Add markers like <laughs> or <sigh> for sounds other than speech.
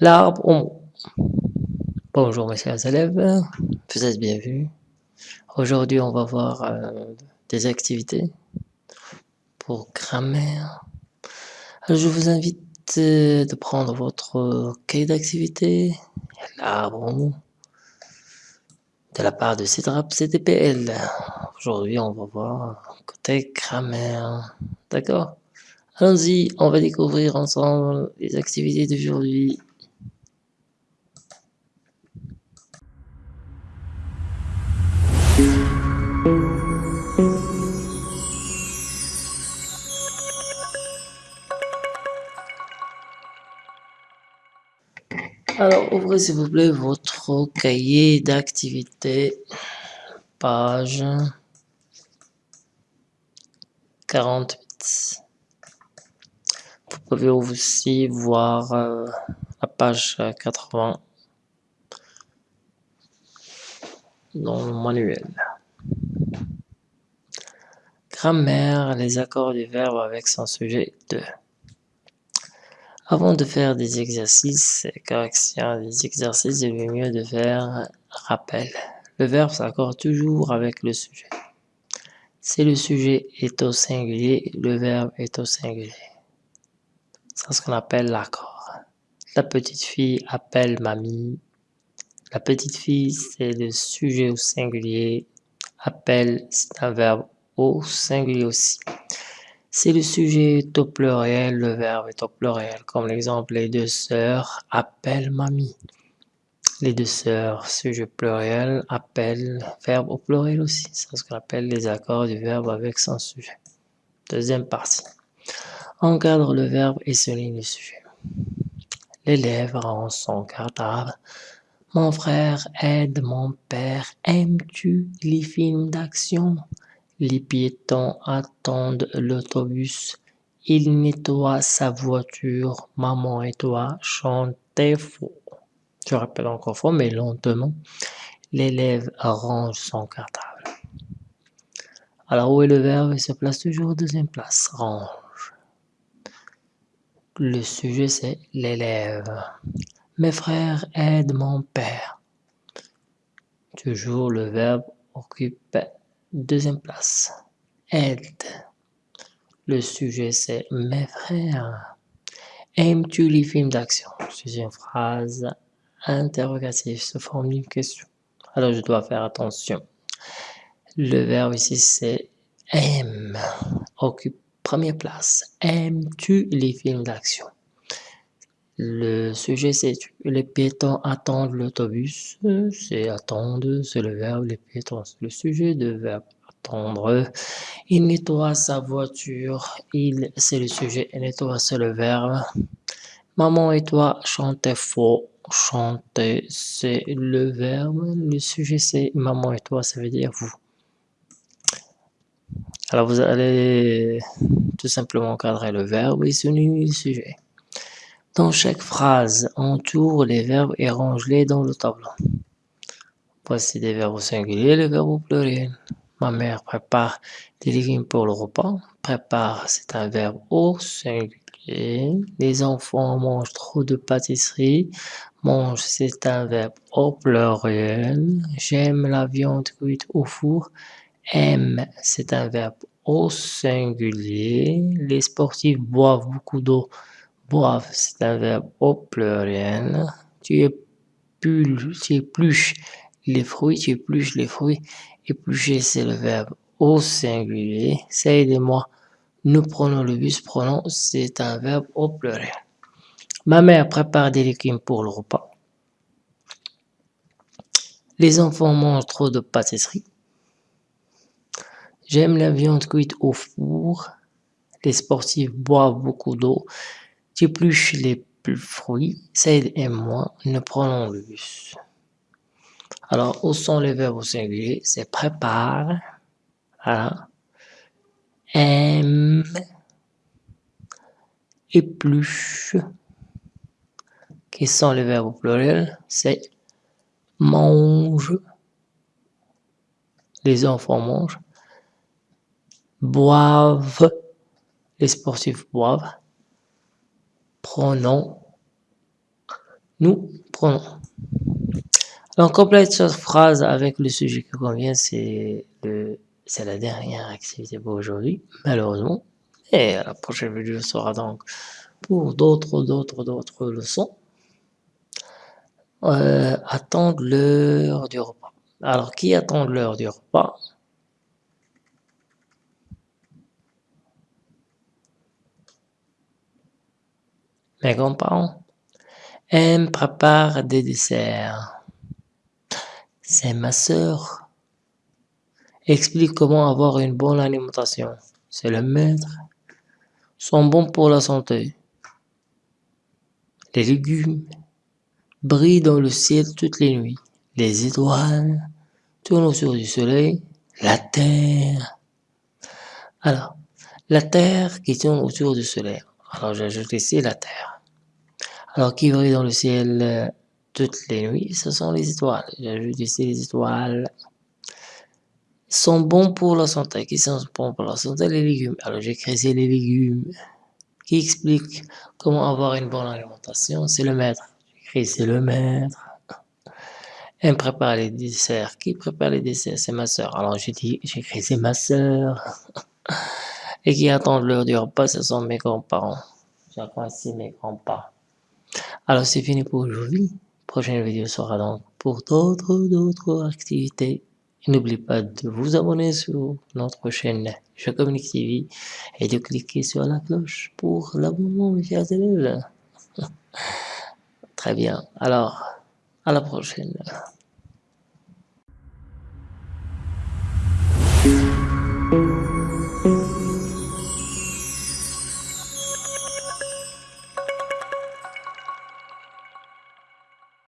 L'arbre au. Bonjour mes chers élèves, vous êtes bienvenus. Aujourd'hui on va voir euh, des activités pour grammaire. Je vous invite euh, de prendre votre cahier d'activité, l'arbre au de la part de CIDRAP CTPL. Aujourd'hui on va voir côté grammaire, d'accord? Allons-y, on va découvrir ensemble les activités d'aujourd'hui. Alors, ouvrez s'il vous plaît votre cahier d'activité, page 48. Vous pouvez aussi voir euh, la page 80 dans le manuel. Grammaire, les accords du verbe avec son sujet 2. Avant de faire des exercices corrections des exercices, il est mieux de faire rappel. Le verbe s'accorde toujours avec le sujet. Si le sujet est au singulier, le verbe est au singulier. C'est ce qu'on appelle l'accord. La petite fille appelle mamie. La petite fille, c'est le sujet au singulier. Appelle, c'est un verbe au singulier aussi. Si le sujet est au pluriel, le verbe est au pluriel. Comme l'exemple, les deux sœurs appellent mamie. Les deux sœurs, sujet pluriel, appellent, verbe au pluriel aussi. C'est ce qu'on appelle les accords du verbe avec son sujet. Deuxième partie. Encadre le verbe et souligne le sujet. L'élève rend son cartable. Mon frère aide mon père. Aimes-tu les films d'action? Les piétons attendent l'autobus. Il nettoie sa voiture. Maman et toi chantez faux. Je rappelle encore faux, mais lentement. L'élève arrange son cartable. Alors, où est le verbe? Il se place toujours deuxième place. Range. Le sujet, c'est l'élève. Mes frères aident mon père. Toujours le verbe occupe Deuxième place, aide. Le sujet c'est mes frères. Aimes-tu les films d'action? C'est une phrase interrogative, se forme une question. Alors je dois faire attention. Le verbe ici c'est aime, occupe première place. Aimes-tu les films d'action? Le sujet c'est les piétons attendent l'autobus, c'est attendre, c'est le verbe, les piétons, le sujet de verbe attendre. Il nettoie sa voiture, il, c'est le sujet, et nettoie, c'est le verbe. Maman et toi chantez faux, chanter, c'est le verbe, le sujet c'est maman et toi, ça veut dire vous. Alors vous allez tout simplement cadrer le verbe et souligner le sujet. Dans chaque phrase, entoure les verbes et range-les dans le tableau. Voici des verbes au singulier, les verbes au pluriel. Ma mère prépare des légumes pour le repas. Prépare, c'est un verbe au singulier. Les enfants mangent trop de pâtisserie. Mange, c'est un verbe au pluriel. J'aime la viande cuite au four. Aime, c'est un verbe au singulier. Les sportifs boivent beaucoup d'eau. Boivent, c'est un verbe au pluriel. Tu épluches les fruits, tu épluches les fruits. Éplucher, c'est le verbe au singulier. Ça aidez-moi. Nous prenons le bus. Prenons, c'est un verbe au pluriel. Ma mère prépare des légumes pour le repas. Les enfants mangent trop de pâtisserie. J'aime la viande cuite au four. Les sportifs boivent beaucoup d'eau. J'épluche les fruits, Saïd et moi, nous prenons le bus. Alors, où sont les verbes au singulier C'est prépare, voilà, aime, épluche. Qui sont les verbes au pluriel? C'est mange, les enfants mangent, boivent, les sportifs boivent, prenons, nous prenons. Donc, complète cette phrase avec le sujet qui convient, c'est la dernière activité pour aujourd'hui, malheureusement. Et la prochaine vidéo sera donc pour d'autres, d'autres, d'autres leçons. Euh, attendre l'heure du repas. Alors, qui attend l'heure du repas? Mes grands-parents aiment préparer des desserts. C'est ma sœur. Explique comment avoir une bonne alimentation. C'est le maître. Sont bons pour la santé. Les légumes brillent dans le ciel toutes les nuits. Les étoiles tournent autour du soleil. La terre. Alors, la terre qui tourne autour du soleil. Alors j'ajoute ici la terre. Alors qui brille dans le ciel euh, toutes les nuits, ce sont les étoiles. J'ajoute ici les étoiles. sont bons pour la santé. Qui sont bons pour la santé Les légumes. Alors j'écris ici les légumes. Qui explique comment avoir une bonne alimentation? C'est le maître. J'écris c'est le maître. Elle prépare les desserts. Qui prépare les desserts? C'est ma soeur. Alors j'ai dit, j'écris c'est ma soeur. <laughs> et qui attendent l'heure du repas, ce sont mes grands-parents. J'apprécie mes grands-parents. Alors c'est fini pour aujourd'hui. Prochaine vidéo sera donc pour d'autres d'autres activités. N'oubliez pas de vous abonner sur notre chaîne Je Communique TV et de cliquer sur la cloche pour l'abonnement, mes chers élèves. <laughs> Très bien. Alors, à la prochaine.